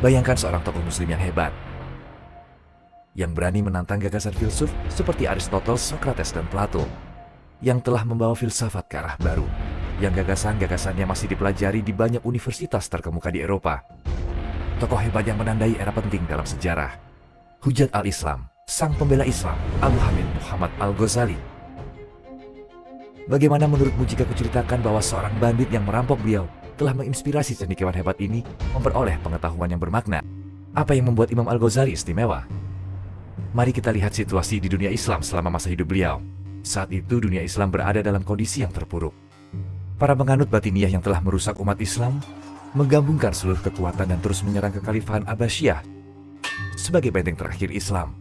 Bayangkan seorang tokoh muslim yang hebat, yang berani menantang gagasan filsuf seperti Aristoteles, Socrates, dan Plato, yang telah membawa filsafat ke arah baru, yang gagasan-gagasannya masih dipelajari di banyak universitas terkemuka di Eropa. Tokoh hebat yang menandai era penting dalam sejarah. Hujat al-Islam, sang pembela Islam, Abu Hamid Muhammad Al-Ghazali. Bagaimana menurutmu jika kuceritakan bahwa seorang bandit yang merampok beliau telah menginspirasi cendekiawan hebat ini memperoleh pengetahuan yang bermakna? Apa yang membuat Imam Al-Ghazali istimewa? Mari kita lihat situasi di dunia Islam selama masa hidup beliau. Saat itu dunia Islam berada dalam kondisi yang terpuruk. Para penganut batiniah yang telah merusak umat Islam menggabungkan seluruh kekuatan dan terus menyerang kekhalifahan Abbasiyah sebagai benteng terakhir Islam.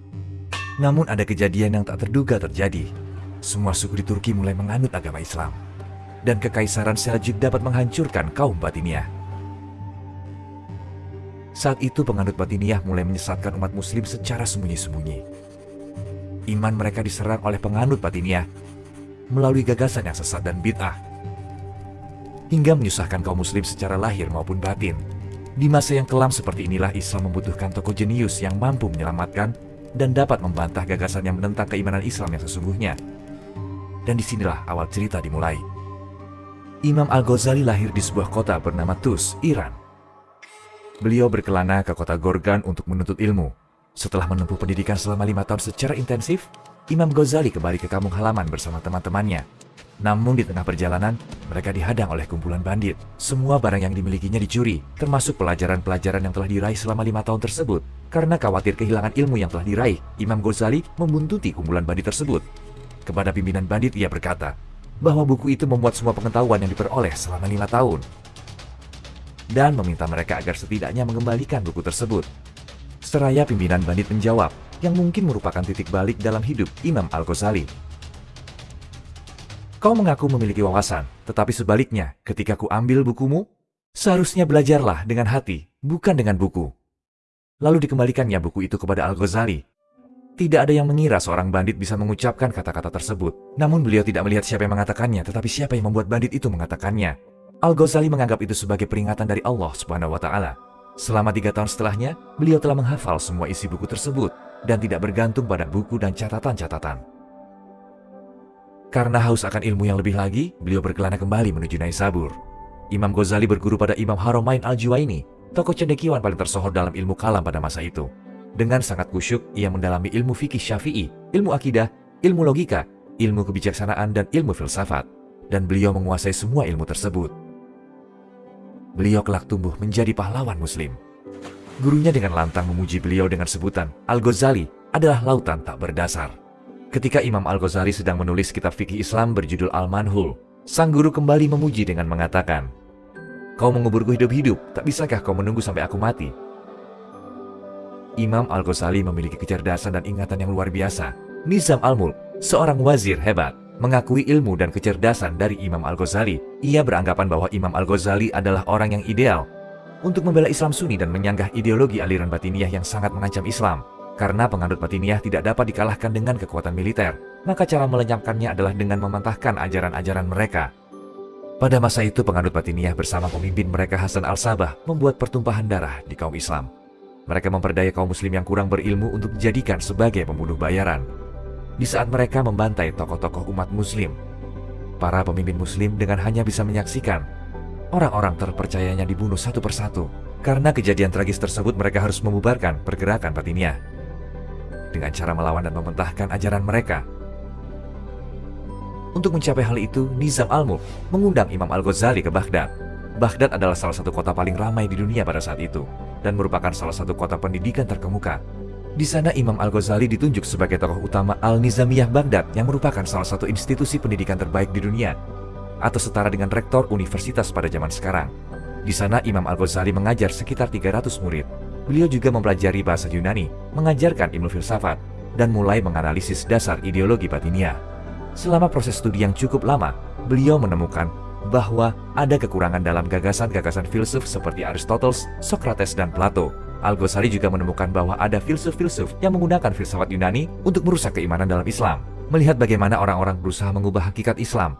Namun ada kejadian yang tak terduga terjadi. Semua suku di Turki mulai menganut agama Islam. Dan kekaisaran Seljuk dapat menghancurkan kaum batiniah. Saat itu penganut batiniah mulai menyesatkan umat muslim secara sembunyi-sembunyi. Iman mereka diserang oleh penganut batiniah melalui gagasan yang sesat dan bid'ah hingga menyusahkan kaum muslim secara lahir maupun batin. Di masa yang kelam seperti inilah Islam membutuhkan tokoh jenius yang mampu menyelamatkan dan dapat membantah gagasan yang menentang keimanan Islam yang sesungguhnya. Dan di sinilah awal cerita dimulai. Imam Al-Ghazali lahir di sebuah kota bernama Tus, Iran. Beliau berkelana ke kota Gorgan untuk menuntut ilmu. Setelah menempuh pendidikan selama lima tahun secara intensif, Imam Ghazali kembali ke kampung halaman bersama teman-temannya namun di tengah perjalanan, mereka dihadang oleh kumpulan bandit. Semua barang yang dimilikinya dicuri, termasuk pelajaran-pelajaran yang telah diraih selama lima tahun tersebut. Karena khawatir kehilangan ilmu yang telah diraih, Imam Ghazali membuntuti kumpulan bandit tersebut. Kepada pimpinan bandit ia berkata, bahwa buku itu membuat semua pengetahuan yang diperoleh selama lima tahun. Dan meminta mereka agar setidaknya mengembalikan buku tersebut. Seraya pimpinan bandit menjawab, yang mungkin merupakan titik balik dalam hidup Imam Al-Ghazali. Kau mengaku memiliki wawasan, tetapi sebaliknya, ketika ku ambil bukumu, seharusnya belajarlah dengan hati, bukan dengan buku. Lalu dikembalikannya buku itu kepada Al-Ghazali. Tidak ada yang mengira seorang bandit bisa mengucapkan kata-kata tersebut. Namun beliau tidak melihat siapa yang mengatakannya, tetapi siapa yang membuat bandit itu mengatakannya. Al-Ghazali menganggap itu sebagai peringatan dari Allah Subhanahu wa Ta'ala. Selama tiga tahun setelahnya, beliau telah menghafal semua isi buku tersebut dan tidak bergantung pada buku dan catatan-catatan. Karena haus akan ilmu yang lebih lagi, beliau berkelana kembali menuju Naisabur. Imam Ghazali berguru pada Imam Haramain Al-Juwaini, tokoh cendekiawan paling tersohor dalam ilmu kalam pada masa itu. Dengan sangat kusyuk, ia mendalami ilmu fikih syafi'i, ilmu akidah, ilmu logika, ilmu kebijaksanaan, dan ilmu filsafat. Dan beliau menguasai semua ilmu tersebut. Beliau kelak tumbuh menjadi pahlawan muslim. Gurunya dengan lantang memuji beliau dengan sebutan, Al-Ghazali adalah lautan tak berdasar. Ketika Imam Al-Ghazali sedang menulis kitab fikih Islam berjudul Al-Manhul, sang guru kembali memuji dengan mengatakan, Kau menguburku hidup-hidup, tak bisakah kau menunggu sampai aku mati? Imam Al-Ghazali memiliki kecerdasan dan ingatan yang luar biasa. Nizam Al-Mulk, seorang wazir hebat, mengakui ilmu dan kecerdasan dari Imam Al-Ghazali. Ia beranggapan bahwa Imam Al-Ghazali adalah orang yang ideal untuk membela Islam Sunni dan menyanggah ideologi aliran batiniah yang sangat mengancam Islam. Karena penganut batiniah tidak dapat dikalahkan dengan kekuatan militer, maka cara melenyapkannya adalah dengan mementahkan ajaran-ajaran mereka. Pada masa itu penganut batiniah bersama pemimpin mereka Hasan al-Sabah membuat pertumpahan darah di kaum Islam. Mereka memperdaya kaum muslim yang kurang berilmu untuk dijadikan sebagai pembunuh bayaran. Di saat mereka membantai tokoh-tokoh umat muslim, para pemimpin muslim dengan hanya bisa menyaksikan orang-orang terpercayanya dibunuh satu persatu. Karena kejadian tragis tersebut mereka harus membubarkan pergerakan batiniah dengan cara melawan dan mementahkan ajaran mereka. Untuk mencapai hal itu, Nizam al-Mulk mengundang Imam Al-Ghazali ke Baghdad. Baghdad adalah salah satu kota paling ramai di dunia pada saat itu, dan merupakan salah satu kota pendidikan terkemuka. Di sana Imam Al-Ghazali ditunjuk sebagai tokoh utama Al-Nizamiyah Baghdad yang merupakan salah satu institusi pendidikan terbaik di dunia, atau setara dengan rektor universitas pada zaman sekarang. Di sana Imam Al-Ghazali mengajar sekitar 300 murid, Beliau juga mempelajari bahasa Yunani, mengajarkan ilmu filsafat, dan mulai menganalisis dasar ideologi batinia. Selama proses studi yang cukup lama, beliau menemukan bahwa ada kekurangan dalam gagasan-gagasan filsuf seperti Aristoteles, Socrates, dan Plato. Al-Ghazali juga menemukan bahwa ada filsuf-filsuf yang menggunakan filsafat Yunani untuk merusak keimanan dalam Islam. Melihat bagaimana orang-orang berusaha mengubah hakikat Islam,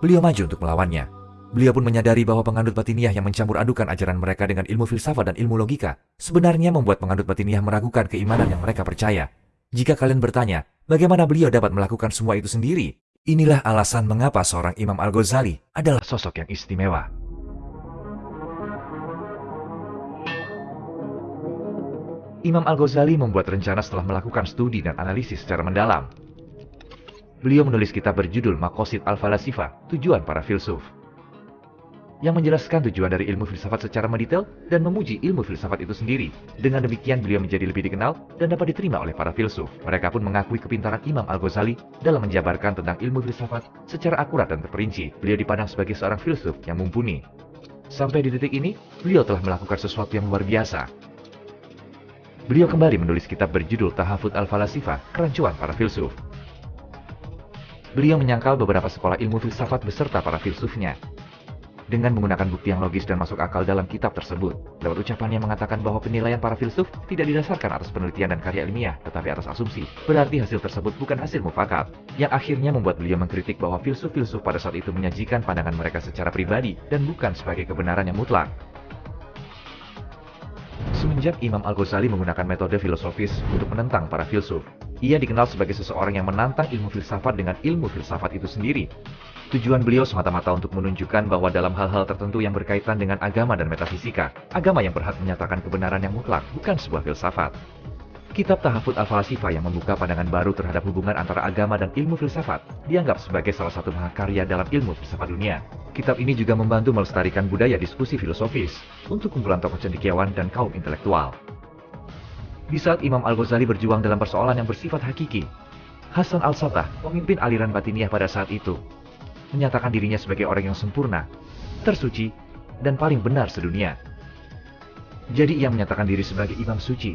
beliau maju untuk melawannya. Beliau pun menyadari bahwa penganut batiniah yang mencampur adukan ajaran mereka dengan ilmu filsafat dan ilmu logika sebenarnya membuat penganut batiniah meragukan keimanan yang mereka percaya. Jika kalian bertanya, bagaimana beliau dapat melakukan semua itu sendiri? Inilah alasan mengapa seorang Imam Al-Ghazali adalah sosok yang istimewa. Imam Al-Ghazali membuat rencana setelah melakukan studi dan analisis secara mendalam. Beliau menulis kitab berjudul Makosid Al-Falasifa, Tujuan Para Filsuf yang menjelaskan tujuan dari ilmu filsafat secara mendetail dan memuji ilmu filsafat itu sendiri. Dengan demikian beliau menjadi lebih dikenal dan dapat diterima oleh para filsuf. Mereka pun mengakui kepintaran Imam Al-Ghazali dalam menjabarkan tentang ilmu filsafat secara akurat dan terperinci. Beliau dipandang sebagai seorang filsuf yang mumpuni. Sampai di titik ini, beliau telah melakukan sesuatu yang luar biasa. Beliau kembali menulis kitab berjudul Tahafut Al-Falasifa, Kerancuan Para Filsuf. Beliau menyangkal beberapa sekolah ilmu filsafat beserta para filsufnya, dengan menggunakan bukti yang logis dan masuk akal dalam kitab tersebut. Lewat ucapannya mengatakan bahwa penilaian para filsuf tidak didasarkan atas penelitian dan karya ilmiah, tetapi atas asumsi. Berarti hasil tersebut bukan hasil mufakat, yang akhirnya membuat beliau mengkritik bahwa filsuf-filsuf pada saat itu menyajikan pandangan mereka secara pribadi dan bukan sebagai kebenaran yang mutlak. Semenjak Imam Al-Ghazali menggunakan metode filosofis untuk menentang para filsuf, ia dikenal sebagai seseorang yang menantang ilmu filsafat dengan ilmu filsafat itu sendiri. Tujuan beliau semata-mata untuk menunjukkan bahwa dalam hal-hal tertentu yang berkaitan dengan agama dan metafisika, agama yang berhak menyatakan kebenaran yang mutlak, bukan sebuah filsafat. Kitab Tahafut Al-Falasifa yang membuka pandangan baru terhadap hubungan antara agama dan ilmu filsafat dianggap sebagai salah satu mahakarya dalam ilmu filsafat dunia. Kitab ini juga membantu melestarikan budaya diskusi filosofis untuk kumpulan tokoh cendekiawan dan kaum intelektual. Di saat Imam Al-Ghazali berjuang dalam persoalan yang bersifat hakiki, Hasan Al-Satah, pemimpin aliran batiniah pada saat itu, menyatakan dirinya sebagai orang yang sempurna, tersuci, dan paling benar sedunia. Jadi ia menyatakan diri sebagai imam suci.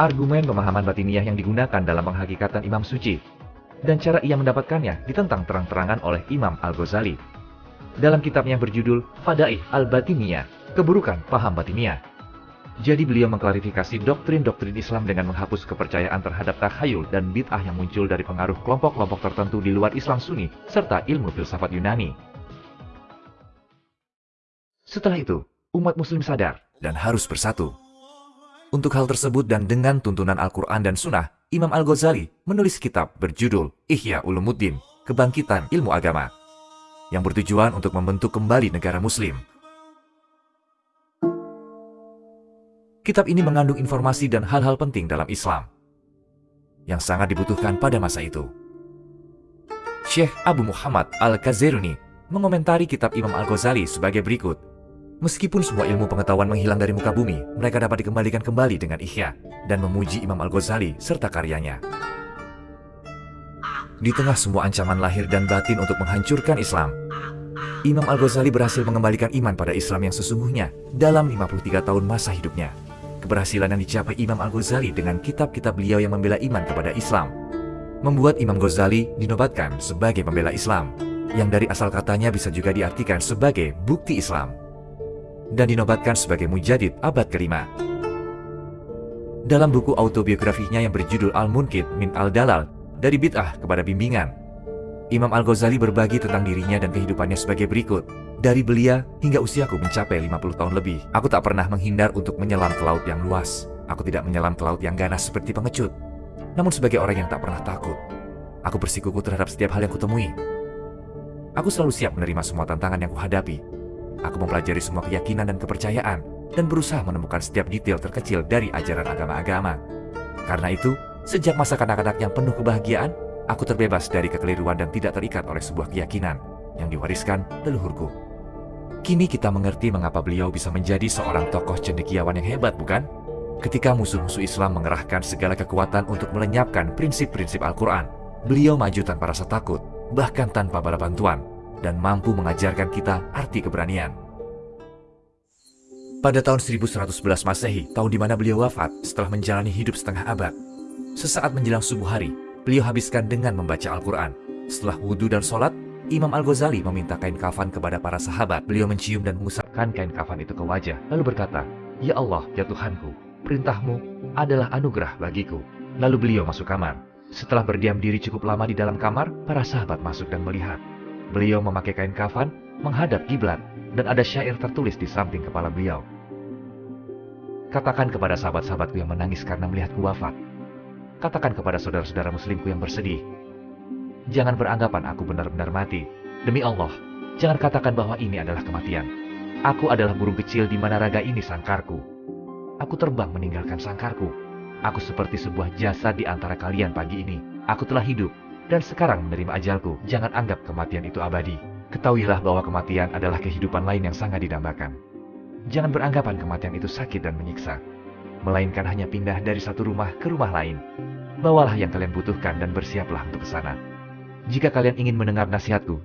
Argumen pemahaman batiniah yang digunakan dalam penghakikatan imam suci dan cara ia mendapatkannya ditentang terang-terangan oleh Imam Al-Ghazali. Dalam kitabnya berjudul Fadaih Al-Batiniyah, Keburukan Paham Batiniyah. Jadi beliau mengklarifikasi doktrin-doktrin Islam dengan menghapus kepercayaan terhadap takhayul dan bid'ah yang muncul dari pengaruh kelompok-kelompok tertentu di luar Islam Sunni serta ilmu filsafat Yunani. Setelah itu, umat muslim sadar dan harus bersatu. Untuk hal tersebut dan dengan tuntunan Al-Quran dan Sunnah, Imam Al-Ghazali menulis kitab berjudul Ihya Ulumuddin, Kebangkitan Ilmu Agama, yang bertujuan untuk membentuk kembali negara muslim Kitab ini mengandung informasi dan hal-hal penting dalam Islam yang sangat dibutuhkan pada masa itu. Syekh Abu Muhammad Al-Kaziruni mengomentari kitab Imam Al-Ghazali sebagai berikut. Meskipun semua ilmu pengetahuan menghilang dari muka bumi, mereka dapat dikembalikan kembali dengan ihya dan memuji Imam Al-Ghazali serta karyanya. Di tengah semua ancaman lahir dan batin untuk menghancurkan Islam, Imam Al-Ghazali berhasil mengembalikan iman pada Islam yang sesungguhnya dalam 53 tahun masa hidupnya. Keberhasilan yang dicapai Imam Al-Ghazali dengan kitab-kitab beliau yang membela iman kepada Islam membuat Imam Ghazali dinobatkan sebagai pembela Islam, yang dari asal katanya bisa juga diartikan sebagai bukti Islam, dan dinobatkan sebagai mujadid abad kelima. Dalam buku autobiografinya yang berjudul Al-Munkid min Al-Dalal, dari bid'ah kepada bimbingan, Imam Al-Ghazali berbagi tentang dirinya dan kehidupannya sebagai berikut. Dari belia hingga usiaku mencapai 50 tahun lebih, aku tak pernah menghindar untuk menyelam ke laut yang luas. Aku tidak menyelam ke laut yang ganas seperti pengecut. Namun sebagai orang yang tak pernah takut, aku bersikuku terhadap setiap hal yang kutemui. Aku selalu siap menerima semua tantangan yang kuhadapi. Aku mempelajari semua keyakinan dan kepercayaan, dan berusaha menemukan setiap detail terkecil dari ajaran agama-agama. Karena itu, sejak masa kanak-kanak yang penuh kebahagiaan, aku terbebas dari kekeliruan dan tidak terikat oleh sebuah keyakinan yang diwariskan leluhurku. Kini kita mengerti mengapa beliau bisa menjadi seorang tokoh cendekiawan yang hebat, bukan? Ketika musuh-musuh Islam mengerahkan segala kekuatan untuk melenyapkan prinsip-prinsip Al-Quran, beliau maju tanpa rasa takut, bahkan tanpa bala bantuan, dan mampu mengajarkan kita arti keberanian. Pada tahun 1111 Masehi, tahun di mana beliau wafat setelah menjalani hidup setengah abad, sesaat menjelang subuh hari, beliau habiskan dengan membaca Al-Quran. Setelah wudhu dan sholat, Imam Al-Ghazali meminta kain kafan kepada para sahabat. Beliau mencium dan mengusapkan kain kafan itu ke wajah, lalu berkata, Ya Allah, ya Tuhanku, perintahmu adalah anugerah bagiku. Lalu beliau masuk kamar. Setelah berdiam diri cukup lama di dalam kamar, para sahabat masuk dan melihat. Beliau memakai kain kafan menghadap kiblat, dan ada syair tertulis di samping kepala beliau. Katakan kepada sahabat-sahabatku yang menangis karena melihatku wafat. Katakan kepada saudara-saudara muslimku yang bersedih. Jangan beranggapan aku benar-benar mati. Demi Allah, jangan katakan bahwa ini adalah kematian. Aku adalah burung kecil di mana raga ini sangkarku. Aku terbang meninggalkan sangkarku. Aku seperti sebuah jasa di antara kalian pagi ini. Aku telah hidup, dan sekarang menerima ajalku. Jangan anggap kematian itu abadi. Ketahuilah bahwa kematian adalah kehidupan lain yang sangat didambakan. Jangan beranggapan kematian itu sakit dan menyiksa. Melainkan hanya pindah dari satu rumah ke rumah lain. Bawalah yang kalian butuhkan dan bersiaplah untuk ke sana. Jika kalian ingin mendengar nasihatku,